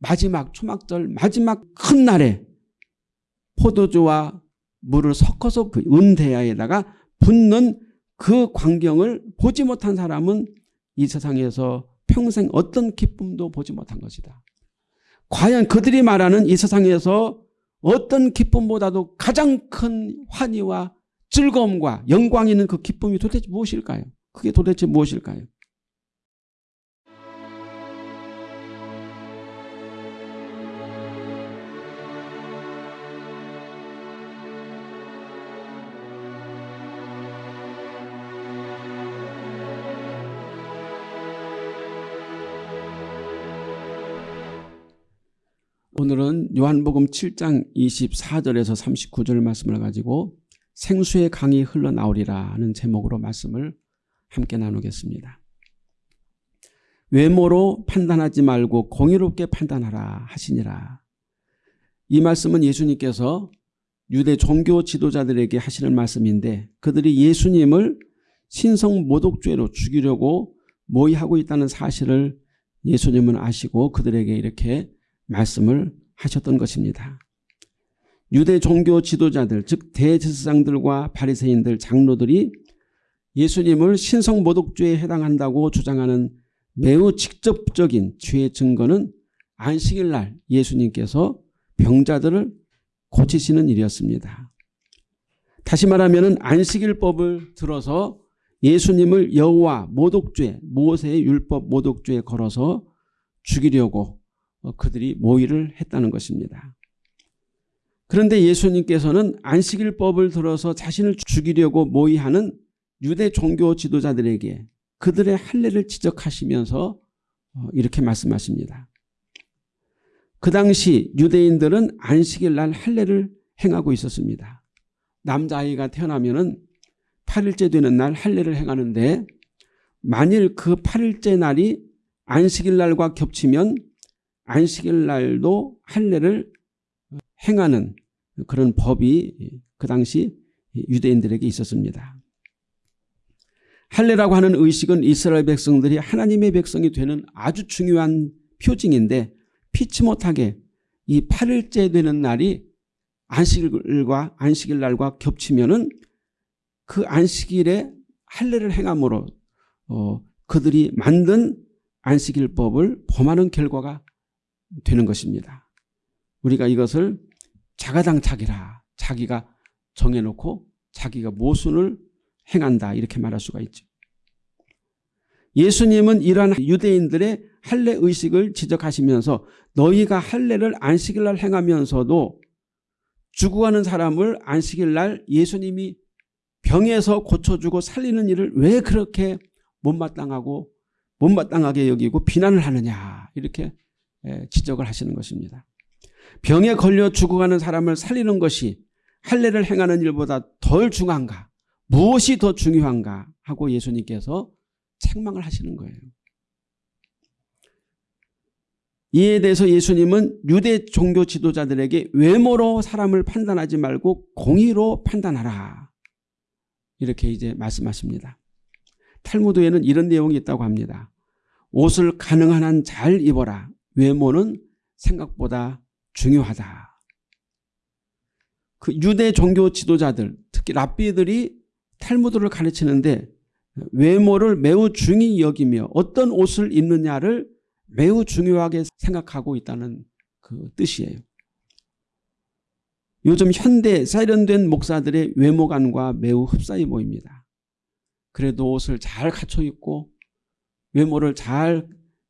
마지막 초막절 마지막 큰 날에 포도주와 물을 섞어서 그 은대야에다가 붓는 그 광경을 보지 못한 사람은 이 세상에서 평생 어떤 기쁨도 보지 못한 것이다. 과연 그들이 말하는 이 세상에서 어떤 기쁨보다도 가장 큰 환희와 즐거움과 영광이 있는 그 기쁨이 도대체 무엇일까요? 그게 도대체 무엇일까요? 오늘은 요한복음 7장 24절에서 39절 말씀을 가지고 생수의 강이 흘러나오리라 하는 제목으로 말씀을 함께 나누겠습니다. 외모로 판단하지 말고 공의롭게 판단하라 하시니라. 이 말씀은 예수님께서 유대 종교 지도자들에게 하시는 말씀인데 그들이 예수님을 신성 모독죄로 죽이려고 모의하고 있다는 사실을 예수님은 아시고 그들에게 이렇게 말씀을 하셨던 것입니다. 유대 종교 지도자들 즉 대제사장들과 바리새인들 장로들이 예수님을 신성 모독죄에 해당한다고 주장하는 매우 직접적인 죄의 증거는 안식일 날 예수님께서 병자들을 고치시는 일이었습니다. 다시 말하면 안식일법을 들어서 예수님을 여호와 모독죄 모세의 율법 모독죄에 걸어서 죽이려고 어, 그들이 모의를 했다는 것입니다. 그런데 예수님께서는 안식일법을 들어서 자신을 죽이려고 모의하는 유대 종교 지도자들에게 그들의 할례를 지적하시면서 어, 이렇게 말씀하십니다. 그 당시 유대인들은 안식일 날 할례를 행하고 있었습니다. 남자아이가 태어나면 8일째 되는 날 할례를 행하는데 만일 그 8일째 날이 안식일 날과 겹치면 안식일 날도 할례를 행하는 그런 법이 그 당시 유대인들에게 있었습니다. 할례라고 하는 의식은 이스라엘 백성들이 하나님의 백성이 되는 아주 중요한 표징인데 피치 못하게 이 8일째 되는 날이 안식일과 안식일 날과 겹치면은 그 안식일에 할례를 행함으로 어, 그들이 만든 안식일법을 범하는 결과가 되는 것입니다. 우리가 이것을 자가당착이라 자기가 정해놓고 자기가 모순을 행한다 이렇게 말할 수가 있죠. 예수님은 이러한 유대인들의 할례 의식을 지적하시면서 너희가 할례를 안식일 날 행하면서도 죽어가는 사람을 안식일 날 예수님이 병에서 고쳐주고 살리는 일을 왜 그렇게 못마땅하고 못마땅하게 여기고 비난을 하느냐 이렇게 지적을 하시는 것입니다. 병에 걸려 죽어가는 사람을 살리는 것이 할례를 행하는 일보다 덜 중요한가 무엇이 더 중요한가 하고 예수님께서 책망을 하시는 거예요. 이에 대해서 예수님은 유대 종교 지도자들에게 외모로 사람을 판단하지 말고 공의로 판단하라. 이렇게 이제 말씀하십니다. 탈무드에는 이런 내용이 있다고 합니다. 옷을 가능한 한 잘 입어라. 외모는 생각보다 중요하다. 그 유대 종교 지도자들 특히 랍비들이 탈무드를 가르치는데 외모를 매우 중히 여기며 어떤 옷을 입느냐를 매우 중요하게 생각하고 있다는 그 뜻이에요. 요즘 현대 세련된 목사들의 외모관과 매우 흡사해 보입니다. 그래도 옷을 잘 갖춰 입고 외모를 잘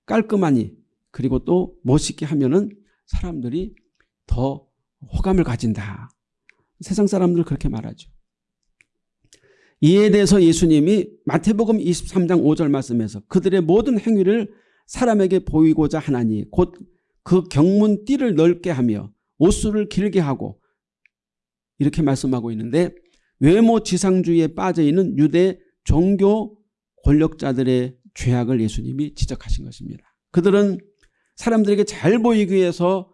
깔끔하니 그리고 또 멋있게 하면은 사람들이 더 호감을 가진다. 세상 사람들 그렇게 말하죠. 이에 대해서 예수님이 마태복음 23장 5절 말씀에서 그들의 모든 행위를 사람에게 보이고자 하나니 곧 그 경문 띠를 넓게 하며 옷수를 길게 하고 이렇게 말씀하고 있는데 외모 지상주의에 빠져있는 유대 종교 권력자들의 죄악을 예수님이 지적하신 것입니다. 그들은 사람들에게 잘 보이기 위해서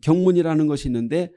경문이라는 것이 있는데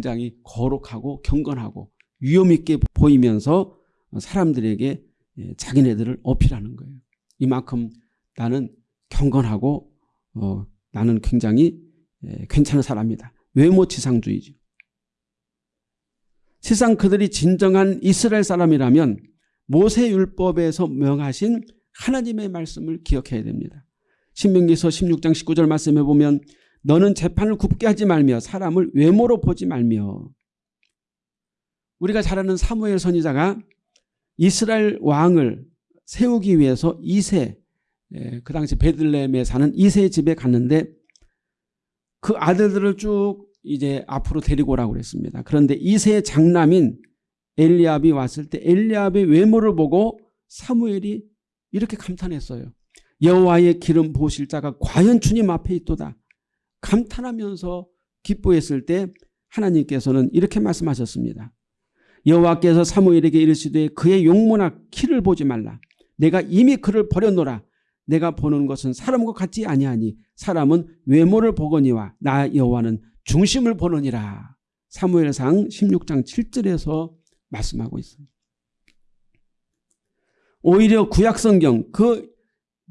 굉장히 거룩하고 경건하고 위험있게 보이면서 사람들에게 예, 자기네들을 어필하는 거예요. 이만큼 나는 경건하고 어, 나는 굉장히 예, 괜찮은 사람이다. 외모지상주의죠. 세상 그들이 진정한 이스라엘 사람이라면 모세율법에서 명하신 하나님의 말씀을 기억해야 됩니다. 신명기서 16장 19절 말씀에 보면 너는 재판을 굽게 하지 말며 사람을 외모로 보지 말며 우리가 잘 아는 사무엘 선지자가 이스라엘 왕을 세우기 위해서 이세 예, 그 당시 베들레헴에 사는 이세 집에 갔는데 그 아들들을 쭉 이제 앞으로 데리고 오라고 그랬습니다. 그런데 이세의 장남인 엘리압이 왔을 때 엘리압의 외모를 보고 사무엘이 이렇게 감탄했어요. 여호와의 기름 보실 자가 과연 주님 앞에 있도다. 감탄하면서 기뻐했을 때 하나님께서는 이렇게 말씀하셨습니다. 여호와께서 사무엘에게 이르시되 그의 용모나 키를 보지 말라. 내가 이미 그를 버렸노라. 내가 보는 것은 사람과 같지 아니하니 사람은 외모를 보거니와 나 여호와는 중심을 보느니라. 사무엘상 16장 7절에서 말씀하고 있습니다. 오히려 구약성경 그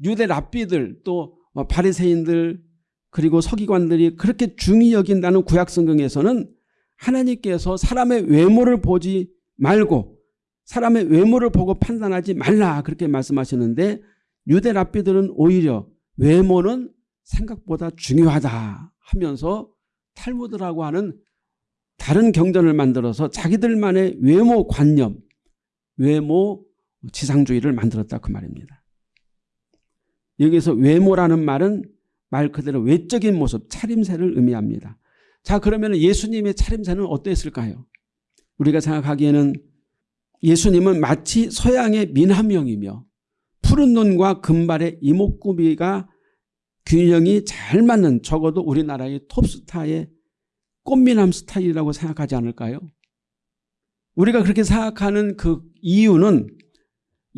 유대 랍비들 또 바리새인들 그리고 서기관들이 그렇게 중히 여긴다는 구약성경에서는 하나님께서 사람의 외모를 보지 말고 사람의 외모를 보고 판단하지 말라 그렇게 말씀하시는데 유대 랍비들은 오히려 외모는 생각보다 중요하다 하면서 탈무드라고 하는 다른 경전을 만들어서 자기들만의 외모 관념, 외모 지상주의를 만들었다 그 말입니다. 여기서 외모라는 말은 말 그대로 외적인 모습, 차림새를 의미합니다. 자 그러면 예수님의 차림새는 어땠을까요? 우리가 생각하기에는 예수님은 마치 서양의 민함형이며 푸른 눈과 금발의 이목구비가 균형이 잘 맞는 적어도 우리나라의 톱스타의 꽃미남 스타일이라고 생각하지 않을까요? 우리가 그렇게 생각하는 그 이유는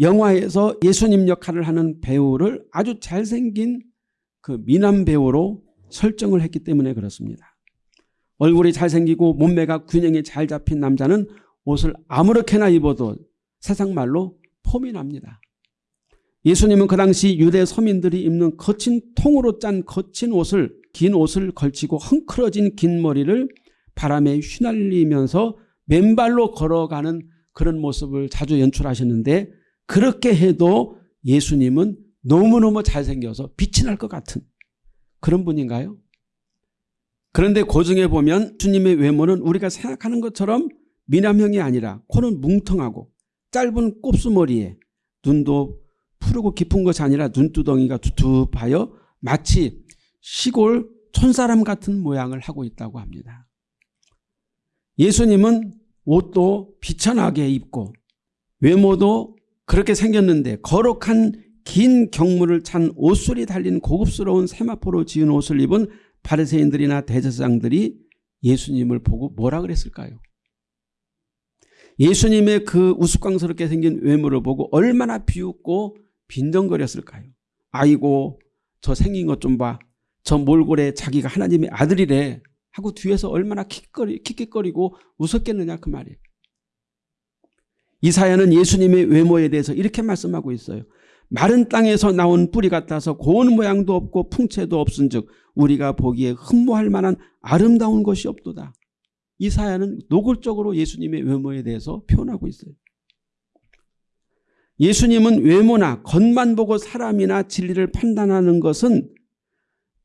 영화에서 예수님 역할을 하는 배우를 아주 잘생긴 그 미남 배우로 설정을 했기 때문에 그렇습니다. 얼굴이 잘생기고 몸매가 균형이 잘 잡힌 남자는 옷을 아무렇게나 입어도 세상 말로 폼이 납니다. 예수님은 그 당시 유대 서민들이 입는 거친 통으로 짠 거친 옷을 긴 옷을 걸치고 헝클어진 긴 머리를 바람에 휘날리면서 맨발로 걸어가는 그런 모습을 자주 연출하셨는데 그렇게 해도 예수님은 너무너무 잘생겨서 빛이 날 것 같은 그런 분인가요? 그런데 고중에 보면 주님의 외모는 우리가 생각하는 것처럼 미남형이 아니라 코는 뭉텅하고 짧은 곱수머리에 눈도 푸르고 깊은 것이 아니라 눈두덩이가 두툼하여 마치 시골 촌사람 같은 모양을 하고 있다고 합니다. 예수님은 옷도 비천하게 입고 외모도 그렇게 생겼는데 거룩한 긴 경물을 찬 옷술이 달린 고급스러운 세마포로 지은 옷을 입은 바리새인들이나 대제사장들이 예수님을 보고 뭐라 그랬을까요? 예수님의 그 우스꽝스럽게 생긴 외모를 보고 얼마나 비웃고 빈정거렸을까요? 아이고 저 생긴 것 좀 봐. 저 몰골에 자기가 하나님의 아들이래 하고 뒤에서 얼마나 킥거리, 킥킥거리고 웃었겠느냐 그 말이에요. 이사야는 예수님의 외모에 대해서 이렇게 말씀하고 있어요. 마른 땅에서 나온 뿌리 같아서 고운 모양도 없고 풍채도 없은 즉 우리가 보기에 흠모할 만한 아름다운 것이 없도다. 이 사야는 노골적으로 예수님의 외모에 대해서 표현하고 있어요. 예수님은 외모나 겉만 보고 사람이나 진리를 판단하는 것은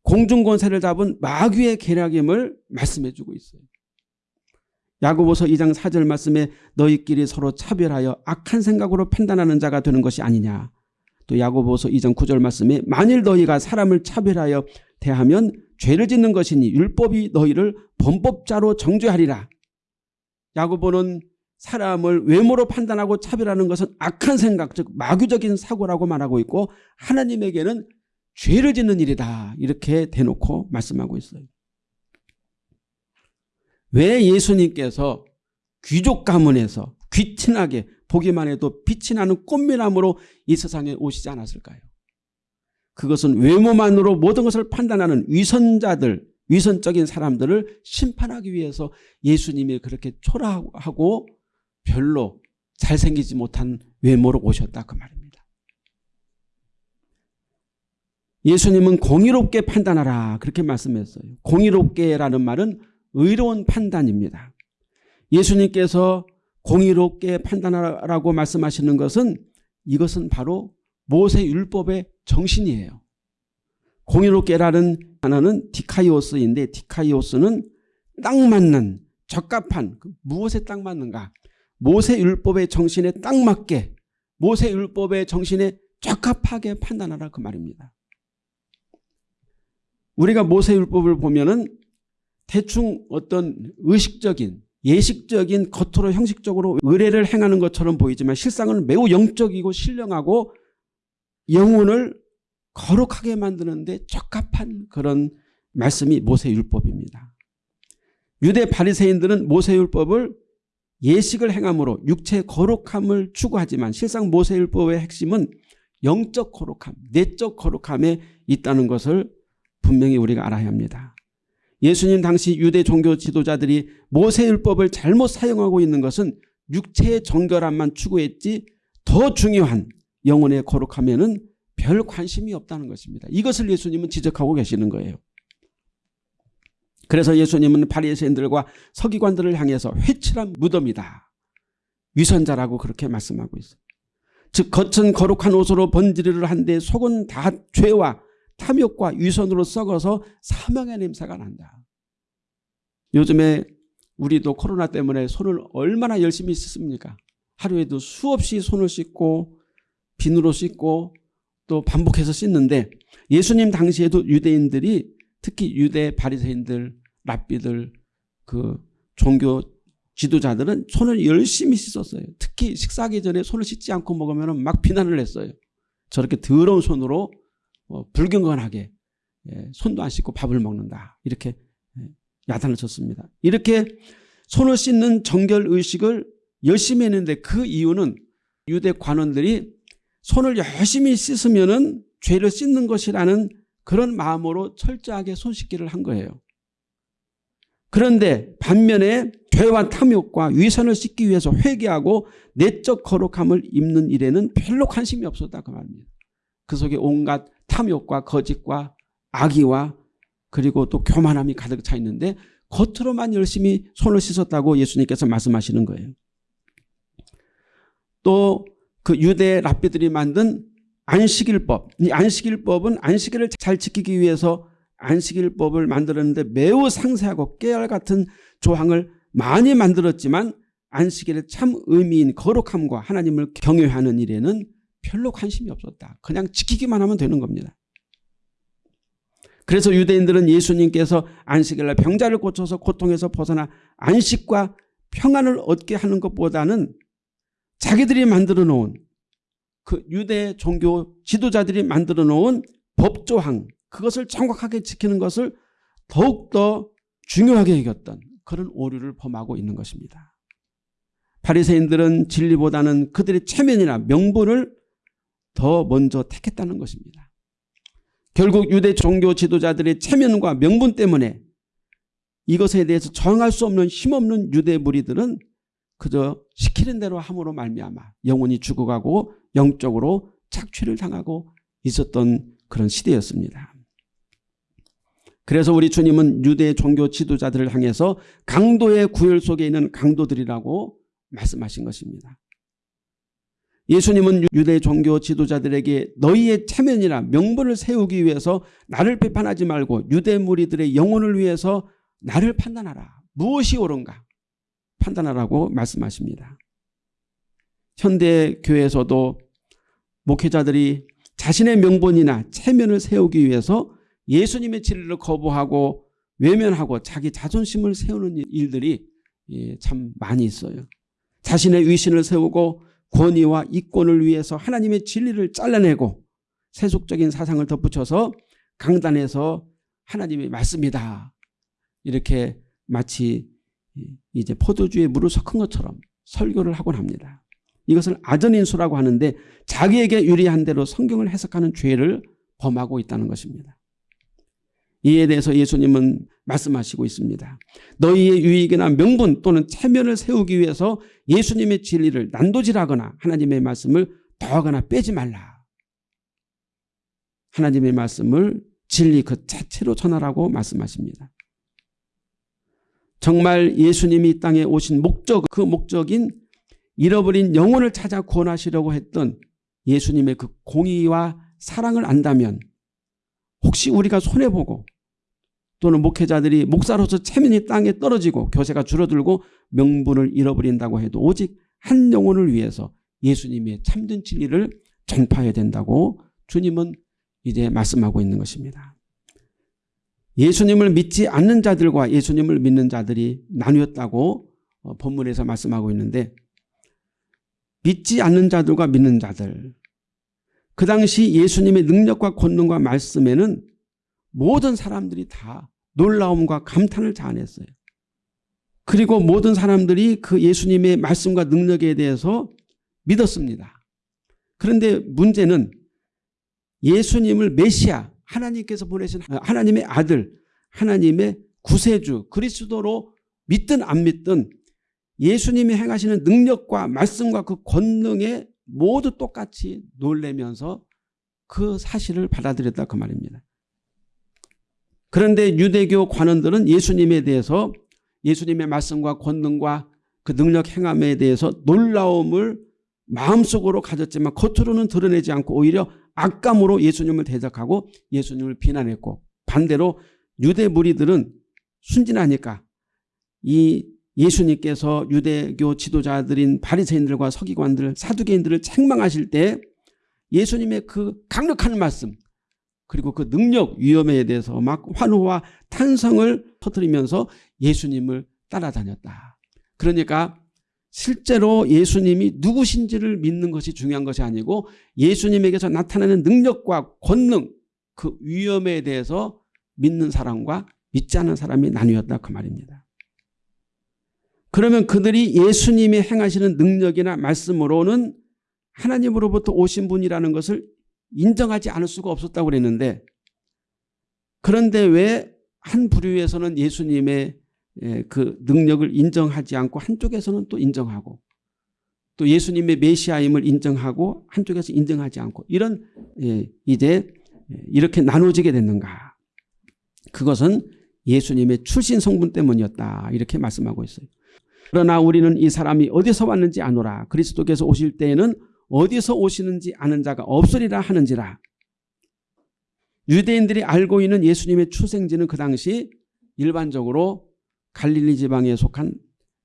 공중권세를 잡은 마귀의 계략임을 말씀해 주고 있어요. 야고보서 2장 4절 말씀에 너희끼리 서로 차별하여 악한 생각으로 판단하는 자가 되는 것이 아니냐. 또 야고보서 2장 9절 말씀에 만일 너희가 사람을 차별하여 대하면 죄를 짓는 것이니 율법이 너희를 범법자로 정죄하리라. 야고보는 사람을 외모로 판단하고 차별하는 것은 악한 생각 즉 마귀적인 사고라고 말하고 있고 하나님에게는 죄를 짓는 일이다 이렇게 대놓고 말씀하고 있어요. 왜 예수님께서 귀족 가문에서 귀친하게 보기만 해도 빛이 나는 꽃미남으로 이 세상에 오시지 않았을까요? 그것은 외모만으로 모든 것을 판단하는 위선자들 위선적인 사람들을 심판하기 위해서 예수님이 그렇게 초라하고 별로 잘생기지 못한 외모로 오셨다 그 말입니다. 예수님은 공의롭게 판단하라 그렇게 말씀했어요. 공의롭게라는 말은 의로운 판단입니다. 예수님께서 공의롭게 판단하라고 말씀하시는 것은 이것은 바로 모세 율법의 정신이에요. 공의롭게라는 단어는 디카이오스인데 디카이오스는 딱 맞는 적합한 그 무엇에 딱 맞는가 모세 율법의 정신에 딱 맞게 모세 율법의 정신에 적합하게 판단하라 그 말입니다. 우리가 모세 율법을 보면 은 대충 어떤 의식적인 예식적인 겉으로 형식적으로 의례를 행하는 것처럼 보이지만 실상은 매우 영적이고 신령하고 영혼을 거룩하게 만드는데 적합한 그런 말씀이 모세율법입니다. 유대 바리새인들은 모세율법을 예식을 행함으로 육체 거룩함을 추구하지만 실상 모세율법의 핵심은 영적 거룩함, 내적 거룩함에 있다는 것을 분명히 우리가 알아야 합니다. 예수님 당시 유대 종교 지도자들이 모세율법을 잘못 사용하고 있는 것은 육체의 정결함만 추구했지 더 중요한 영혼의 거룩함에는 별 관심이 없다는 것입니다. 이것을 예수님은 지적하고 계시는 거예요. 그래서 예수님은 바리새인들과 서기관들을 향해서 회칠한 무덤이다. 위선자라고 그렇게 말씀하고 있어요. 즉 겉은 거룩한 옷으로 번지르르 한데 속은 다 죄와 탐욕과 위선으로 썩어서 사망의 냄새가 난다. 요즘에 우리도 코로나 때문에 손을 얼마나 열심히 씻습니까? 하루에도 수없이 손을 씻고 비누로 씻고 또 반복해서 씻는데 예수님 당시에도 유대인들이 특히 유대 바리새인들, 랍비들 그 종교 지도자들은 손을 열심히 씻었어요. 특히 식사하기 전에 손을 씻지 않고 먹으면 막 비난을 했어요. 저렇게 더러운 손으로 어, 불경건하게 예, 손도 안 씻고 밥을 먹는다. 이렇게 예, 야단을 쳤습니다. 이렇게 손을 씻는 정결 의식을 열심히 했는데 그 이유는 유대 관원들이 손을 열심히 씻으면 죄를 씻는 것이라는 그런 마음으로 철저하게 손 씻기를 한 거예요. 그런데 반면에 죄와 탐욕과 위선을 씻기 위해서 회개하고 내적 거룩함을 입는 일에는 별로 관심이 없었다 그 말입니다. 그 속에 온갖 탐욕과 거짓과 악의와 그리고 또 교만함이 가득 차 있는데 겉으로만 열심히 손을 씻었다고 예수님께서 말씀하시는 거예요. 또 그 유대 랍비들이 만든 안식일법. 이 안식일법은 안식일을 잘 지키기 위해서 안식일법을 만들었는데 매우 상세하고 깨알 같은 조항을 많이 만들었지만 안식일의 참 의미인 거룩함과 하나님을 경외하는 일에는 별로 관심이 없었다. 그냥 지키기만 하면 되는 겁니다. 그래서 유대인들은 예수님께서 안식일날 병자를 고쳐서 고통에서 벗어나 안식과 평안을 얻게 하는 것보다는 자기들이 만들어 놓은 그 유대 종교 지도자들이 만들어 놓은 법조항 그것을 정확하게 지키는 것을 더욱더 중요하게 여겼던 그런 오류를 범하고 있는 것입니다. 바리새인들은 진리보다는 그들의 체면이나 명분을 더 먼저 택했다는 것입니다. 결국 유대 종교 지도자들의 체면과 명분 때문에 이것에 대해서 정할 수 없는 힘없는 유대 무리들은 그저 시키는 대로 함으로 말미암아 영혼이 죽어가고 영적으로 착취를 당하고 있었던 그런 시대였습니다. 그래서 우리 주님은 유대 종교 지도자들을 향해서 강도의 구혈 속에 있는 강도들이라고 말씀하신 것입니다. 예수님은 유대 종교 지도자들에게 너희의 체면이나 명분을 세우기 위해서 나를 비판하지 말고 유대 무리들의 영혼을 위해서 나를 판단하라. 무엇이 옳은가? 판단하라고 말씀하십니다. 현대 교회에서도 목회자들이 자신의 명분이나 체면을 세우기 위해서 예수님의 진리를 거부하고 외면하고 자기 자존심을 세우는 일들이 예, 참 많이 있어요. 자신의 위신을 세우고 권위와 이권을 위해서 하나님의 진리를 잘라내고 세속적인 사상을 덧붙여서 강단에서 하나님의 말씀이다. 이렇게 마치 이제 포도주에 물을 섞은 것처럼 설교를 하곤 합니다. 이것을 아전인수라고 하는데 자기에게 유리한 대로 성경을 해석하는 죄를 범하고 있다는 것입니다. 이에 대해서 예수님은 말씀하시고 있습니다. 너희의 유익이나 명분 또는 체면을 세우기 위해서 예수님의 진리를 난도질하거나 하나님의 말씀을 더하거나 빼지 말라. 하나님의 말씀을 진리 그 자체로 전하라고 말씀하십니다. 정말 예수님이 이 땅에 오신 목적 그 목적인 잃어버린 영혼을 찾아 구원하시려고 했던 예수님의 그 공의와 사랑을 안다면 혹시 우리가 손해보고 또는 목회자들이 목사로서 체면이 땅에 떨어지고 교세가 줄어들고 명분을 잃어버린다고 해도 오직 한 영혼을 위해서 예수님의 참된 진리를 전파해야 된다고 주님은 이제 말씀하고 있는 것입니다. 예수님을 믿지 않는 자들과 예수님을 믿는 자들이 나뉘었다고 어, 본문에서 말씀하고 있는데 믿지 않는 자들과 믿는 자들 그 당시 예수님의 능력과 권능과 말씀에는 모든 사람들이 다 놀라움과 감탄을 자아냈어요. 그리고 모든 사람들이 그 예수님의 말씀과 능력에 대해서 믿었습니다. 그런데 문제는 예수님을 메시아 하나님께서 보내신 하나님의 아들 하나님의 구세주 그리스도로 믿든 안 믿든 예수님이 행하시는 능력과 말씀과 그 권능에 모두 똑같이 놀래면서 그 사실을 받아들였다 그 말입니다. 그런데 유대교 관원들은 예수님에 대해서 예수님의 말씀과 권능과 그 능력 행함에 대해서 놀라움을 마음속으로 가졌지만 겉으로는 드러내지 않고 오히려 악감으로 예수님을 대적하고 예수님을 비난했고 반대로 유대 무리들은 순진하니까 이 예수님께서 유대교 지도자들인 바리새인들과 서기관들 사두개인들을 책망하실 때 예수님의 그 강력한 말씀 그리고 그 능력 위험에 대해서 막 환호와 탄성을 터뜨리면서 예수님을 따라다녔다. 그러니까 실제로 예수님이 누구신지를 믿는 것이 중요한 것이 아니고 예수님에게서 나타나는 능력과 권능 그 위험에 대해서 믿는 사람과 믿지 않는 사람이 나뉘었다 그 말입니다. 그러면 그들이 예수님이 행하시는 능력이나 말씀으로는 하나님으로부터 오신 분이라는 것을 인정하지 않을 수가 없었다고 그랬는데 그런데 왜 한 부류에서는 예수님의 예, 그 능력을 인정하지 않고 한쪽에서는 또 인정하고 또 예수님의 메시아임을 인정하고 한쪽에서 인정하지 않고 이런 예, 이제 이렇게 나눠지게 됐는가 그것은 예수님의 출신 성분 때문이었다 이렇게 말씀하고 있어요. 그러나 우리는 이 사람이 어디서 왔는지 아노라. 그리스도께서 오실 때에는 어디서 오시는지 아는 자가 없으리라 하는지라. 유대인들이 알고 있는 예수님의 출생지는 그 당시 일반적으로 갈릴리 지방에 속한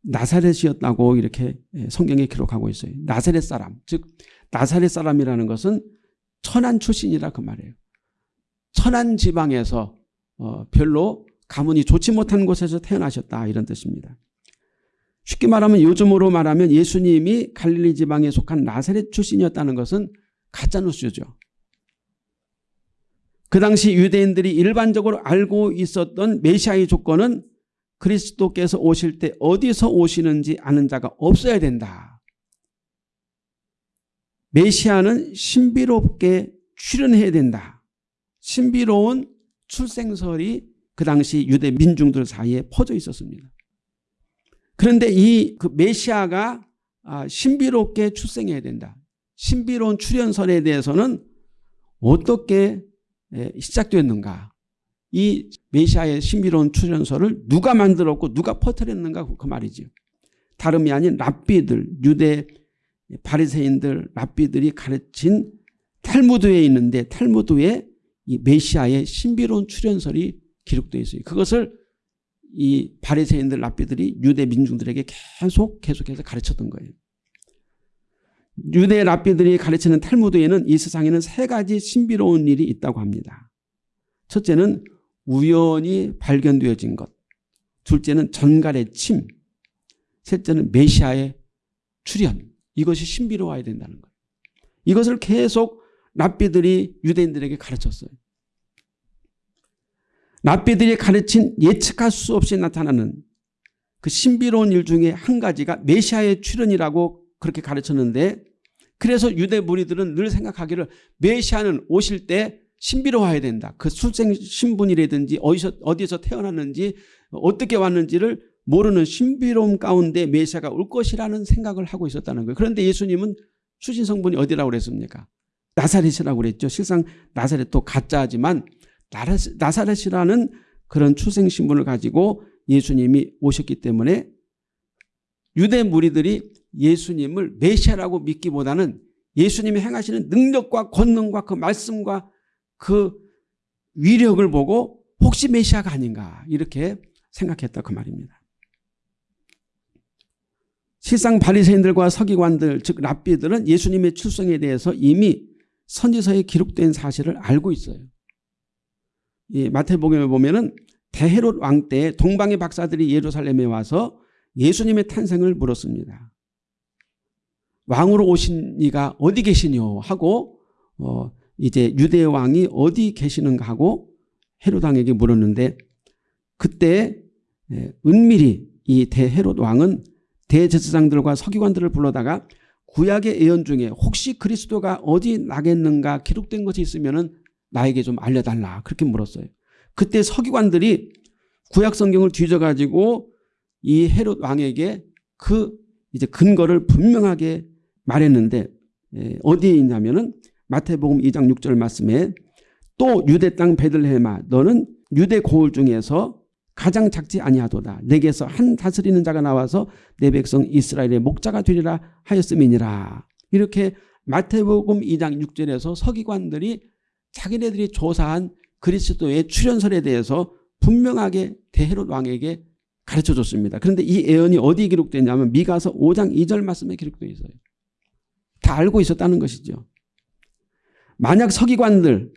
나사렛이었다고 이렇게 예, 성경에 기록하고 있어요. 나사렛 사람 즉 나사렛 사람이라는 것은 천안 출신이라 그 말이에요. 천안 지방에서 어 별로 가문이 좋지 못한 곳에서 태어나셨다 이런 뜻입니다. 쉽게 말하면 요즘으로 말하면 예수님이 갈릴리 지방에 속한 나사렛 출신이었다는 것은 가짜뉴스죠. 그 당시 유대인들이 일반적으로 알고 있었던 메시아의 조건은 그리스도께서 오실 때 어디서 오시는지 아는 자가 없어야 된다. 메시아는 신비롭게 출현해야 된다. 신비로운 출생설이 그 당시 유대 민중들 사이에 퍼져 있었습니다. 그런데 이 그 메시아가 아, 신비롭게 출생해야 된다. 신비로운 출현설에 대해서는 어떻게 시작됐는가. 이 메시아의 신비로운 출현설을 누가 만들었고 누가 퍼뜨렸는가 그 말이죠. 다름이 아닌 랍비들 유대 바리새인들 랍비들이 가르친 탈무드에 있는데 탈무드에 이 메시아의 신비로운 출현설이 기록되어 있어요. 그것을 이 바리새인들 랍비들이 유대 민중들에게 계속 계속해서 가르쳤던 거예요. 유대 랍비들이 가르치는 탈무드에는 이 세상에는 세 가지 신비로운 일이 있다고 합니다. 첫째는 우연히 발견되어진 것. 둘째는 전갈의 침. 셋째는 메시아의 출현. 이것이 신비로워야 된다는 거예요. 이것을 계속 랍비들이 유대인들에게 가르쳤어요. 랍비들이 가르친 예측할 수 없이 나타나는 그 신비로운 일 중에 한 가지가 메시아의 출현이라고 그렇게 가르쳤는데 그래서 유대 무리들은 늘 생각하기를 메시아는 오실 때 신비로워야 된다. 그 출생 신분이라든지 어디서 어디서 태어났는지 어떻게 왔는지를 모르는 신비로움 가운데 메시아가 올 것이라는 생각을 하고 있었다는 거예요. 그런데 예수님은 출신 성분이 어디라고 그랬습니까? 나사렛이라고 그랬죠. 실상 나사렛도 가짜지만 나사렛이라는 그런 출생 신분을 가지고 예수님이 오셨기 때문에 유대 무리들이 예수님을 메시아라고 믿기보다는 예수님이 행하시는 능력과 권능과 그 말씀과 그 위력을 보고 혹시 메시아가 아닌가 이렇게 생각했다 그 말입니다. 실상 바리새인들과 서기관들 즉 랍비들은 예수님의 출생에 대해서 이미 선지서에 기록된 사실을 알고 있어요. 이 마태복음에 보면은 대헤롯 왕 때 동방의 박사들이 예루살렘에 와서 예수님의 탄생을 물었습니다. 왕으로 오신 이가 어디 계시뇨 하고 어 이제 유대 왕이 어디 계시는가 하고 헤롯 왕에게 물었는데 그때 예, 은밀히 이 대헤롯 왕은 대제사장들과 서기관들을 불러다가 구약의 예언 중에 혹시 그리스도가 어디 나겠는가 기록된 것이 있으면 나에게 좀 알려달라 그렇게 물었어요. 그때 서기관들이 구약 성경을 뒤져가지고 이 헤롯 왕에게 그 이제 근거를 분명하게 말했는데 예, 어디에 있냐면은 마태복음 2장 6절 말씀에 또 유대 땅 베들레헴아 너는 유대 고을 중에서 가장 작지 아니하도다. 내게서 한 다스리는 자가 나와서 내 백성 이스라엘의 목자가 되리라 하였음이니라. 이렇게 마태복음 2장 6절에서 서기관들이 자기네들이 조사한 그리스도의 출현설에 대해서 분명하게 대헤롯 왕에게 가르쳐 줬습니다. 그런데 이 예언이 어디에 기록되냐면 미가서 5장 2절 말씀에 기록되어 있어요. 다 알고 있었다는 것이죠. 만약 서기관들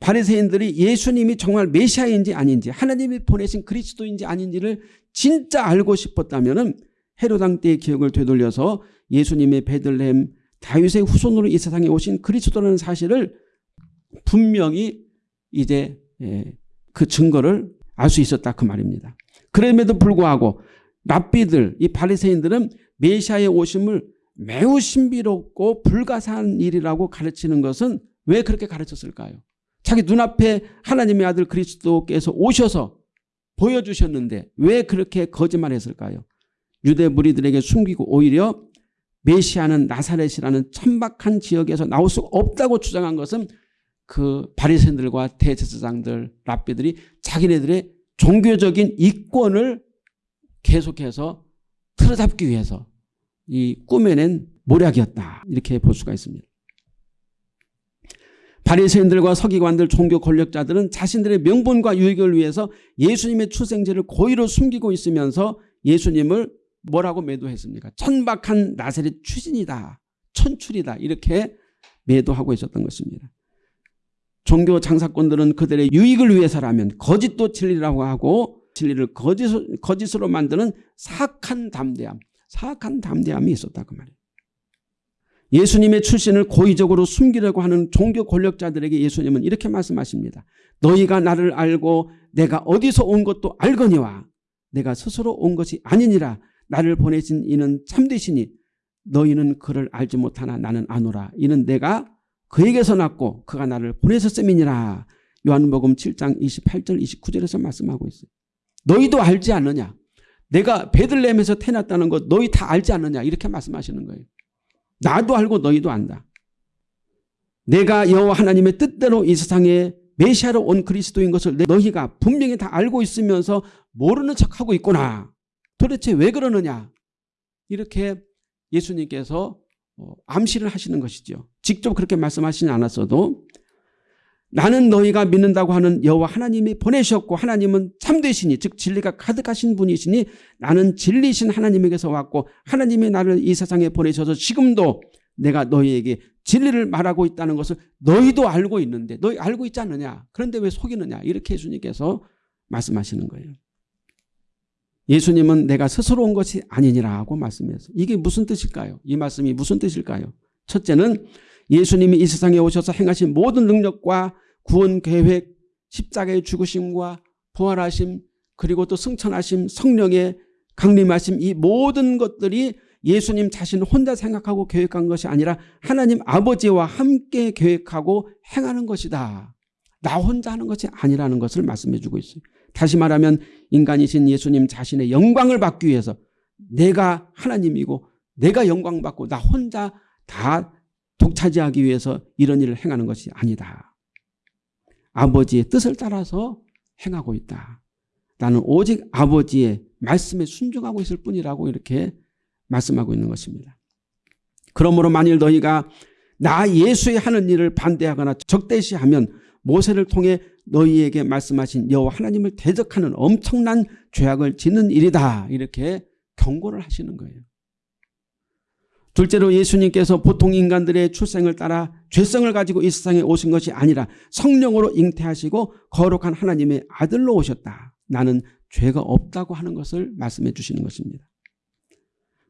바리새인들이 예수님이 정말 메시아인지 아닌지 하나님이 보내신 그리스도인지 아닌지를 진짜 알고 싶었다면 헤로당 때의 기억을 되돌려서 예수님의 베들레헴 다윗의 후손으로 이 세상에 오신 그리스도라는 사실을 분명히 이제 예, 그 증거를 알 수 있었다 그 말입니다. 그럼에도 불구하고 랍비들 이 바리새인들은 메시아의 오심을 매우 신비롭고 불가사한 일이라고 가르치는 것은 왜 그렇게 가르쳤을까요? 자기 눈앞에 하나님의 아들 그리스도께서 오셔서 보여주셨는데 왜 그렇게 거짓말했을까요? 유대 무리들에게 숨기고 오히려 메시아는 나사렛이라는 천박한 지역에서 나올 수 없다고 주장한 것은 그 바리새인들과 대제사장들 랍비들이 자기네들의 종교적인 이권을 계속해서 틀어잡기 위해서 이 꾸며낸 모략이었다 이렇게 볼 수가 있습니다. 바리새인들과 서기관들 종교 권력자들은 자신들의 명분과 유익을 위해서 예수님의 출생제를 고의로 숨기고 있으면서 예수님을 뭐라고 매도했습니까? 천박한 나사렛 추진이다. 천출이다. 이렇게 매도하고 있었던 것입니다. 종교 장사꾼들은 그들의 유익을 위해서라면 거짓도 진리라고 하고 진리를 거짓, 거짓으로 만드는 사악한 담대함, 사악한 담대함이 있었다 그 말이에요. 예수님의 출신을 고의적으로 숨기려고 하는 종교 권력자들에게 예수님은 이렇게 말씀하십니다. 너희가 나를 알고 내가 어디서 온 것도 알거니와 내가 스스로 온 것이 아니니라 나를 보내신 이는 참되시니 너희는 그를 알지 못하나 나는 아노라 이는 내가 그에게서 났고 그가 나를 보내셨음이니라 요한복음 7장 28절 29절에서 말씀하고 있어요. 너희도 알지 않느냐 내가 베들레헴에서 태어났다는 것 너희 다 알지 않느냐 이렇게 말씀하시는 거예요. 나도 알고 너희도 안다. 내가 여호와 하나님의 뜻대로 이 세상에 메시아로 온 그리스도인 것을 너희가 분명히 다 알고 있으면서 모르는 척하고 있구나. 도대체 왜 그러느냐. 이렇게 예수님께서 어, 암시를 하시는 것이죠. 직접 그렇게 말씀하시지 않았어도 나는 너희가 믿는다고 하는 여호와 하나님이 보내셨고 하나님은 참되시니 즉 진리가 가득하신 분이시니 나는 진리신 하나님에게서 왔고 하나님이 나를 이 세상에 보내셔서 지금도 내가 너희에게 진리를 말하고 있다는 것을 너희도 알고 있는데 너희 알고 있지 않느냐 그런데 왜 속이느냐 이렇게 예수님께서 말씀하시는 거예요. 예수님은 내가 스스로 온 것이 아니니라고 말씀해서 이게 무슨 뜻일까요? 이 말씀이 무슨 뜻일까요? 첫째는 예수님이 이 세상에 오셔서 행하신 모든 능력과 구원 계획, 십자가의 죽으심과 부활하심 그리고 또 승천하심 성령의 강림하심 이 모든 것들이 예수님 자신 혼자 생각하고 계획한 것이 아니라 하나님 아버지와 함께 계획하고 행하는 것이다. 나 혼자 하는 것이 아니라는 것을 말씀해 주고 있어요. 다시 말하면 인간이신 예수님 자신의 영광을 받기 위해서 내가 하나님이고 내가 영광 받고 나 혼자 다 독차지하기 위해서 이런 일을 행하는 것이 아니다. 아버지의 뜻을 따라서 행하고 있다. 나는 오직 아버지의 말씀에 순종하고 있을 뿐이라고 이렇게 말씀하고 있는 것입니다. 그러므로 만일 너희가 나 예수의 하는 일을 반대하거나 적대시하면 모세를 통해 너희에게 말씀하신 여호와 하나님을 대적하는 엄청난 죄악을 짓는 일이다. 이렇게 경고를 하시는 거예요. 둘째로 예수님께서 보통 인간들의 출생을 따라 죄성을 가지고 이 세상에 오신 것이 아니라 성령으로 잉태하시고 거룩한 하나님의 아들로 오셨다. 나는 죄가 없다고 하는 것을 말씀해 주시는 것입니다.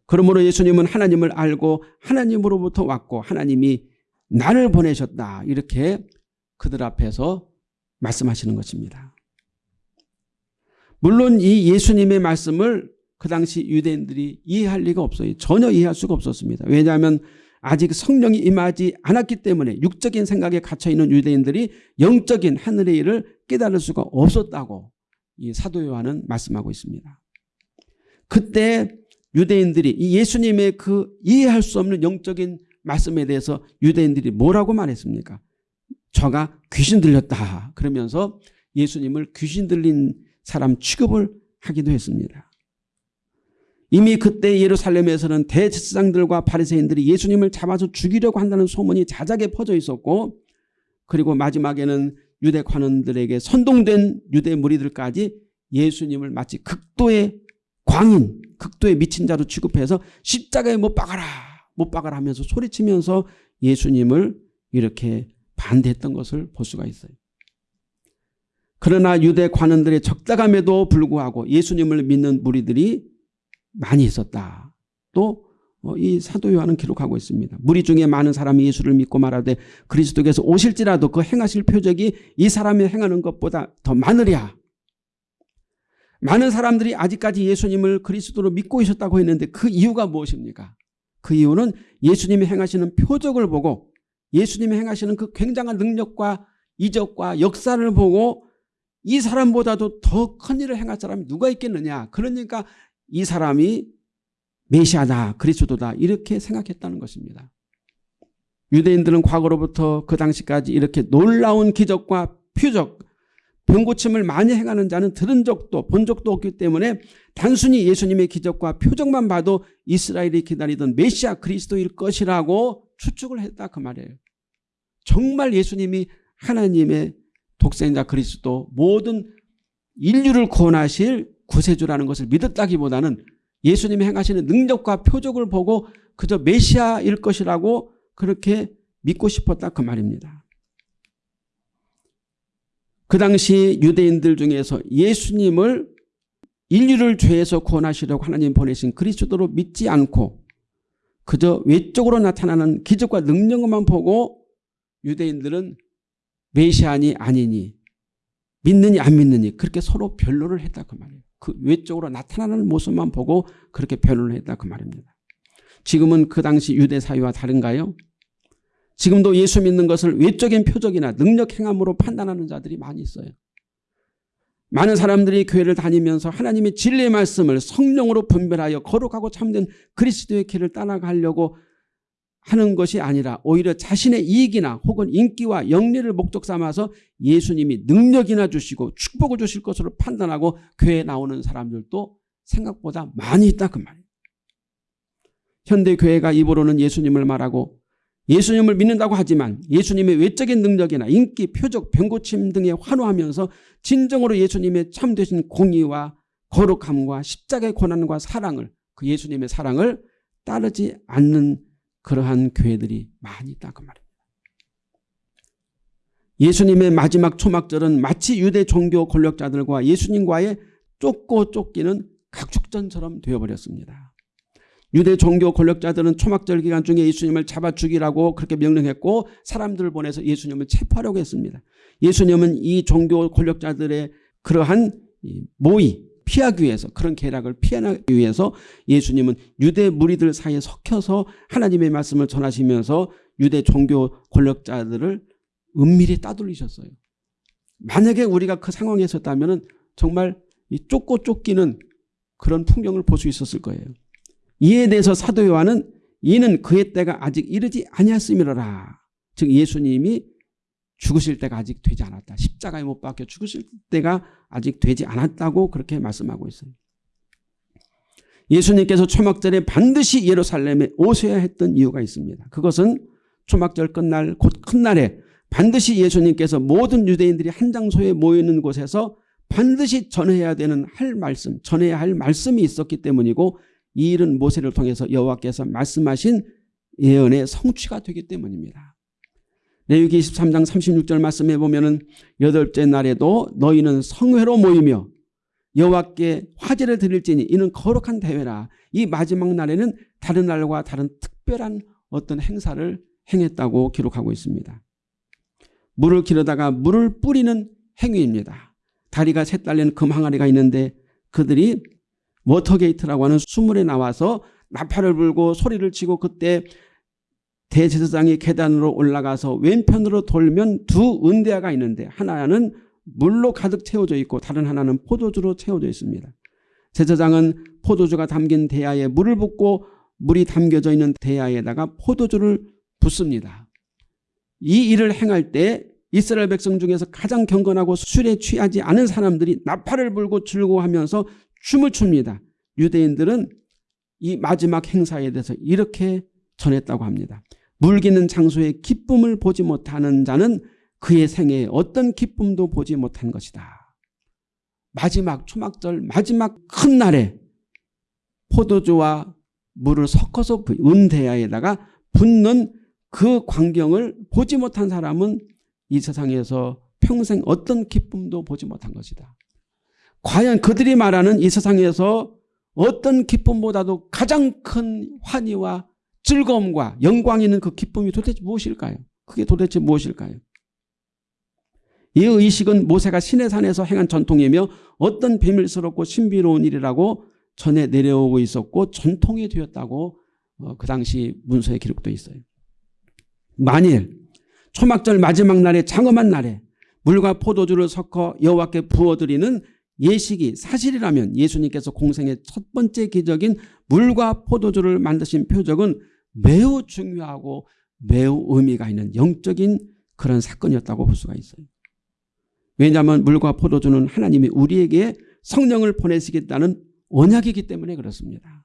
그러므로 예수님은 하나님을 알고 하나님으로부터 왔고 하나님이 나를 보내셨다. 이렇게 그들 앞에서 말씀하시는 것입니다. 물론 이 예수님의 말씀을 그 당시 유대인들이 이해할 리가 없어요. 전혀 이해할 수가 없었습니다. 왜냐하면 아직 성령이 임하지 않았기 때문에 육적인 생각에 갇혀있는 유대인들이 영적인 하늘의 일을 깨달을 수가 없었다고 이 사도 요한은 말씀하고 있습니다. 그때 유대인들이 이 예수님의 그 이해할 수 없는 영적인 말씀에 대해서 유대인들이 뭐라고 말했습니까? 저가 귀신 들렸다 그러면서 예수님을 귀신 들린 사람 취급을 하기도 했습니다. 이미 그때 예루살렘에서는 대제사장들과 바리새인들이 예수님을 잡아서 죽이려고 한다는 소문이 자작에 퍼져 있었고 그리고 마지막에는 유대 관원들에게 선동된 유대 무리들까지 예수님을 마치 극도의 광인, 극도의 미친 자로 취급해서 십자가에 못 박아라, 못 박아라 하면서 소리치면서 예수님을 이렇게 반대했던 것을 볼 수가 있어요. 그러나 유대 관원들의 적다감에도 불구하고 예수님을 믿는 무리들이 많이 있었다. 또이 어, 사도 요한은 기록하고 있습니다. 무리 중에 많은 사람이 예수를 믿고 말하되 그리스도께서 오실지라도 그 행하실 표적이 이 사람이 행하는 것보다 더 많으랴. 많은 사람들이 아직까지 예수님을 그리스도로 믿고 있었다고 했는데 그 이유가 무엇입니까? 그 이유는 예수님이 행하시는 표적을 보고 예수님이 행하시는 그 굉장한 능력과 이적과 역사를 보고 이 사람보다도 더 큰 일을 행할 사람이 누가 있겠느냐. 그러니까 이 사람이 메시아다 그리스도다 이렇게 생각했다는 것입니다. 유대인들은 과거로부터 그 당시까지 이렇게 놀라운 기적과 표적 병고침을 많이 행하는 자는 들은 적도 본 적도 없기 때문에 단순히 예수님의 기적과 표적만 봐도 이스라엘이 기다리던 메시아 그리스도일 것이라고 추측을 했다 그 말이에요. 정말 예수님이 하나님의 독생자 그리스도 모든 인류를 구원하실 구세주라는 것을 믿었다기보다는 예수님이 행하시는 능력과 표적을 보고 그저 메시아일 것이라고 그렇게 믿고 싶었다 그 말입니다. 그 당시 유대인들 중에서 예수님을 인류를 죄에서 구원하시려고 하나님 보내신 그리스도로 믿지 않고 그저 외적으로 나타나는 기적과 능력만 보고 유대인들은 메시아니 아니니 믿느니 안 믿느니 그렇게 서로 변론을 했다 그 말이에요. 그 외적으로 나타나는 모습만 보고 그렇게 변론을 했다 그 말입니다. 지금은 그 당시 유대 사회와 다른가요? 지금도 예수 믿는 것을 외적인 표적이나 능력 행함으로 판단하는 자들이 많이 있어요. 많은 사람들이 교회를 다니면서 하나님의 진리의 말씀을 성령으로 분별하여 거룩하고 참된 그리스도의 길을 따라가려고 하는 것이 아니라 오히려 자신의 이익이나 혹은 인기와 영리를 목적 삼아서 예수님이 능력이나 주시고 축복을 주실 것으로 판단하고 교회에 나오는 사람들도 생각보다 많이 있다 그 말이에요. 현대교회가 입으로는 예수님을 말하고 예수님을 믿는다고 하지만 예수님의 외적인 능력이나 인기, 표적, 병고침 등에 환호하면서 진정으로 예수님의 참되신 공의와 거룩함과 십자가의 고난과 사랑을 그 예수님의 사랑을 따르지 않는 그러한 교회들이 많이 있다 그 말입니다. 예수님의 마지막 초막절은 마치 유대 종교 권력자들과 예수님과의 쫓고 쫓기는 각축전처럼 되어버렸습니다. 유대 종교 권력자들은 초막절 기간 중에 예수님을 잡아 죽이라고 그렇게 명령했고 사람들을 보내서 예수님을 체포하려고 했습니다. 예수님은 이 종교 권력자들의 그러한 모의 피하기 위해서 그런 계략을 피하기 위해서 예수님은 유대 무리들 사이에 섞여서 하나님의 말씀을 전하시면서 유대 종교 권력자들을 은밀히 따돌리셨어요. 만약에 우리가 그 상황에 있었다면 정말 이 쫓고 쫓기는 그런 풍경을 볼 수 있었을 거예요. 이에 대해서 사도 요한은 이는 그의 때가 아직 이르지 아니었음이로라. 즉 예수님이 죽으실 때가 아직 되지 않았다. 십자가에 못 박혀 죽으실 때가 아직 되지 않았다고 그렇게 말씀하고 있어요. 예수님께서 초막절에 반드시 예루살렘에 오셔야 했던 이유가 있습니다. 그것은 초막절 끝날 곧 큰 날에 반드시 예수님께서 모든 유대인들이 한 장소에 모이는 곳에서 반드시 전해야 되는 할 말씀, 전해야 할 말씀이 있었기 때문이고 이 일은 모세를 통해서 여호와께서 말씀하신 예언의 성취가 되기 때문입니다. 레위기 23장 36절 말씀에 보면은 여덟째 날에도 너희는 성회로 모이며 여호와께 화제를 드릴지니 이는 거룩한 대회라. 이 마지막 날에는 다른 날과 다른 특별한 어떤 행사를 행했다고 기록하고 있습니다. 물을 길어다가 물을 뿌리는 행위입니다. 다리가 셋 달린 금 항아리가 있는데 그들이 Water Gate라고 하는 수문에 나와서 나팔을 불고 소리를 치고 그때 대제사장이 계단으로 올라가서 왼편으로 돌면 두 은대야가 있는데 하나는 물로 가득 채워져 있고 다른 하나는 포도주로 채워져 있습니다. 제사장은 포도주가 담긴 대야에 물을 붓고 물이 담겨져 있는 대야에다가 포도주를 붓습니다. 이 일을 행할 때 이스라엘 백성 중에서 가장 경건하고 술에 취하지 않은 사람들이 나팔을 불고 즐거워하면서 춤을 춥니다. 유대인들은 이 마지막 행사에 대해서 이렇게 전했다고 합니다. 물기는 장소에 기쁨을 보지 못하는 자는 그의 생에 어떤 기쁨도 보지 못한 것이다. 마지막 초막절 마지막 큰 날에 포도주와 물을 섞어서 은대야에다가 붓는 그 광경을 보지 못한 사람은 이 세상에서 평생 어떤 기쁨도 보지 못한 것이다. 과연 그들이 말하는 이 세상에서 어떤 기쁨보다도 가장 큰 환희와 즐거움과 영광이 있는 그 기쁨이 도대체 무엇일까요? 그게 도대체 무엇일까요? 이 의식은 모세가 시내산에서 행한 전통이며 어떤 비밀스럽고 신비로운 일이라고 전해 내려오고 있었고 전통이 되었다고 어, 그 당시 문서에 기록되어 있어요. 만일 초막절 마지막 날에 장엄한 날에 물과 포도주를 섞어 여호와께 부어드리는 예식이 사실이라면 예수님께서 공생의 첫 번째 기적인 물과 포도주를 만드신 표적은 매우 중요하고 매우 의미가 있는 영적인 그런 사건이었다고 볼 수가 있어요. 왜냐하면 물과 포도주는 하나님이 우리에게 성령을 보내시겠다는 언약이기 때문에 그렇습니다.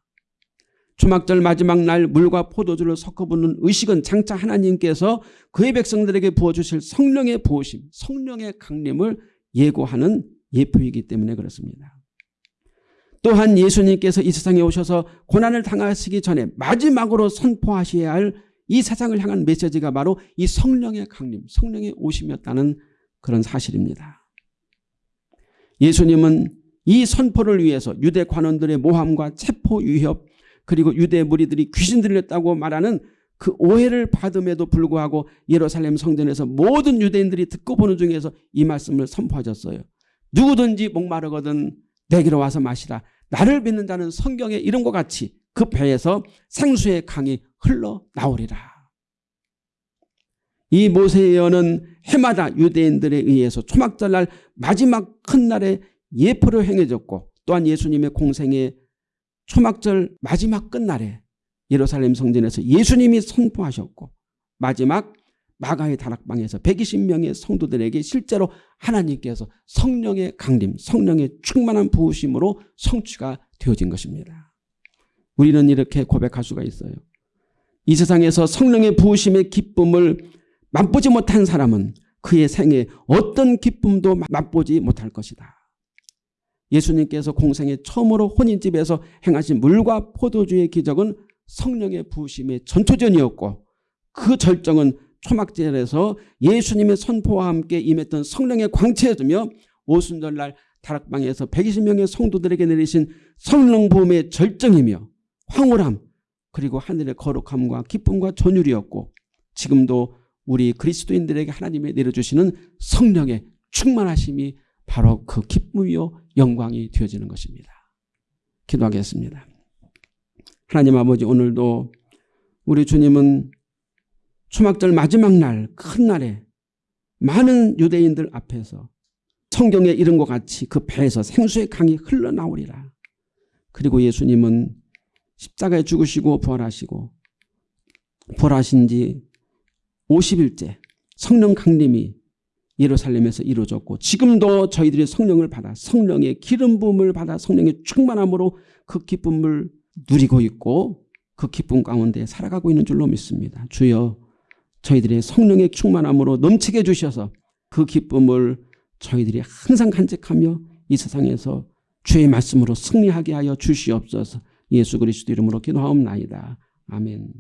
주막절 마지막 날 물과 포도주를 섞어 붓는 의식은 장차 하나님께서 그의 백성들에게 부어주실 성령의 부으심, 성령의 강림을 예고하는 예표이기 때문에 그렇습니다. 또한 예수님께서 이 세상에 오셔서 고난을 당하시기 전에 마지막으로 선포하셔야 할 이 세상을 향한 메시지가 바로 이 성령의 강림, 성령의 오심이었다는 그런 사실입니다. 예수님은 이 선포를 위해서 유대 관원들의 모함과 체포 위협 그리고 유대 무리들이 귀신 들렸다고 말하는 그 오해를 받음에도 불구하고 예루살렘 성전에서 모든 유대인들이 듣고 보는 중에서 이 말씀을 선포하셨어요. 누구든지 목마르거든 내게로 와서 마시라. 나를 믿는 자는 성경의 이름과 같이 그 배에서 생수의 강이 흘러나오리라. 이 모세의 예언은 해마다 유대인들에 의해서 초막절 날 마지막 큰 날에 예표로 행해졌고 또한 예수님의 공생의 초막절 마지막 끝날에 예루살렘 성전에서 예수님이 선포하셨고 마지막 마가의 다락방에서 120명의 성도들에게 실제로 하나님께서 성령의 강림, 성령의 충만한 부으심으로 성취가 되어진 것입니다. 우리는 이렇게 고백할 수가 있어요. 이 세상에서 성령의 부으심의 기쁨을 맛보지 못한 사람은 그의 생에 어떤 기쁨도 맛보지 못할 것이다. 예수님께서 공생에 처음으로 혼인집에서 행하신 물과 포도주의 기적은 성령의 부으심의 전초전이었고 그 절정은 초막절에서 예수님의 선포와 함께 임했던 성령의 광채였으며 오순절날 다락방에서 120명의 성도들에게 내리신 성령 부음의 절정이며 황홀함 그리고 하늘의 거룩함과 기쁨과 전율이었고 지금도 우리 그리스도인들에게 하나님의 내려주시는 성령의 충만하심이 바로 그 기쁨이요 영광이 되어지는 것입니다. 기도하겠습니다. 하나님 아버지 오늘도 우리 주님은 초막절 마지막 날 큰 날에 많은 유대인들 앞에서 성경에 이런 것 같이 그 배에서 생수의 강이 흘러나오리라. 그리고 예수님은 십자가에 죽으시고 부활하시고 부활하신 지 50일째 성령 강림이 예루살렘에서 이루어졌고 지금도 저희들이 성령을 받아 성령의 기름 부음을 받아 성령의 충만함으로 그 기쁨을 누리고 있고 그 기쁨 가운데 살아가고 있는 줄로 믿습니다. 주여 저희들의 성령의 충만함으로 넘치게 주셔서 그 기쁨을 저희들이 항상 간직하며 이 세상에서 주의 말씀으로 승리하게 하여 주시옵소서 예수 그리스도 이름으로 기도하옵나이다. 아멘.